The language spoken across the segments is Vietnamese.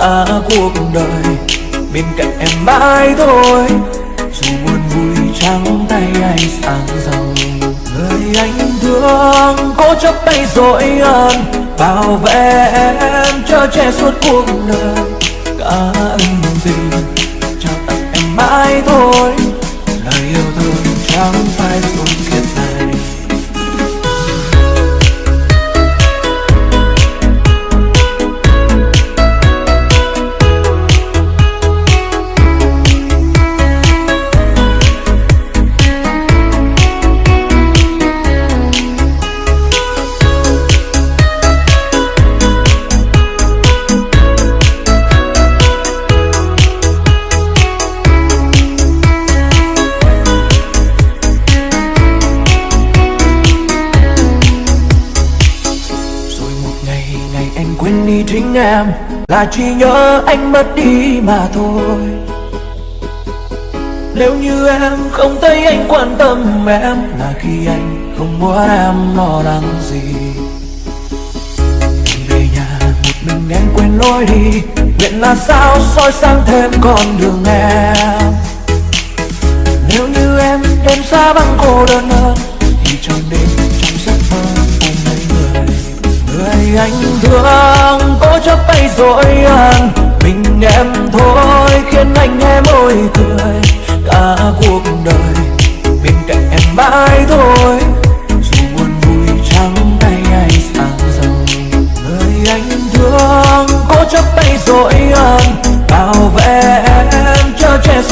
cả cuộc đời. Bên cạnh em mãi thôi, dù buồn vui trắng tay ai sáng giàu người anh thương cố chấp tay dội ơn bảo vệ em cho che suốt cuộc đời. Cả ân tình, trao tặng em mãi thôi. Quên đi chính em Là chỉ nhớ anh mất đi mà thôi. Nếu như em không thấy anh quan tâm em Là khi anh không muốn em lo lắng gì. Về nhà một mình em quên lối đi Nguyện là sao soi sáng thêm con đường em. Nếu như em đêm xa băng cô đơn hơn chấp tay Mình em thôi, khiến anh nghe môi cười. Cả cuộc đời, bên cạnh em mãi thôi. Dù buồn vui trắng tay ai sáng giàu Người anh thương, cố chấp tay dội ân Bảo vệ em cho che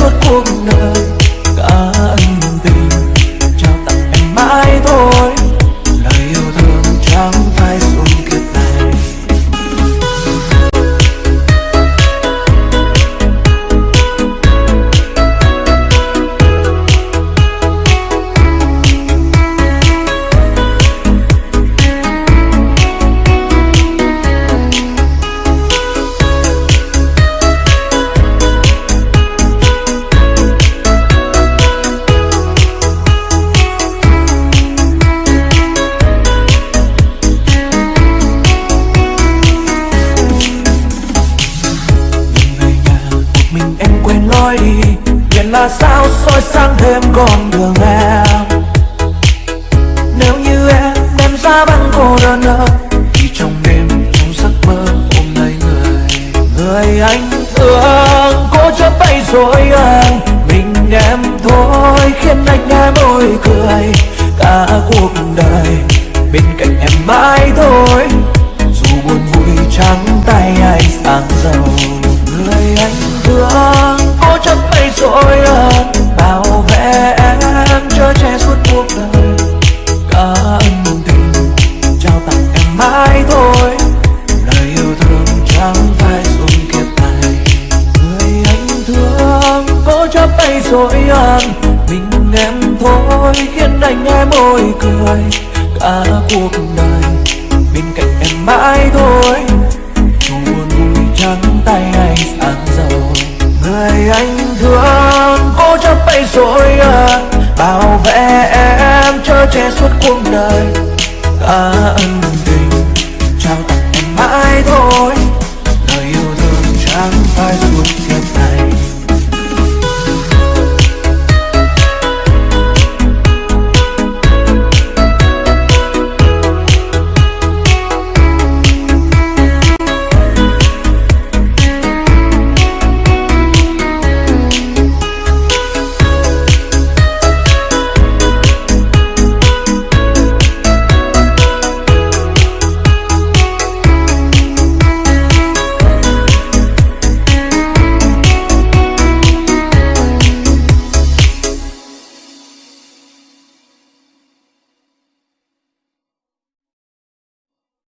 mình em quên lối đi. Nguyện là sao, soi sáng thêm con đường em. Nếu như em đem ra băng cô đơn hơn Thì trong đêm trong giấc mơ ôm lấy người Người anh thương cố chấp tay rồi anh Mình em thôi, khiến anh nghe môi cười Cả cuộc đời. Bên cạnh em mãi thôi, dù buồn vui trắng tay ai sáng giàu thương cố chấp tay rồi ơn bảo vệ em, cho che suốt cuộc đời. Cả ân tình, trao tặng em mãi thôi. Lời yêu thương chẳng phải dùng kiếp này. Người anh thương cố chấp tay rồi ơn mình em thôi, khiến anh nghe môi cười. Cả cuộc đời, bên cạnh em mãi thôi. chở che suốt cuộc đời. Ta ân tình, trao tặng em mãi thôi. Lời yêu thương chẳng phải suốt kiếp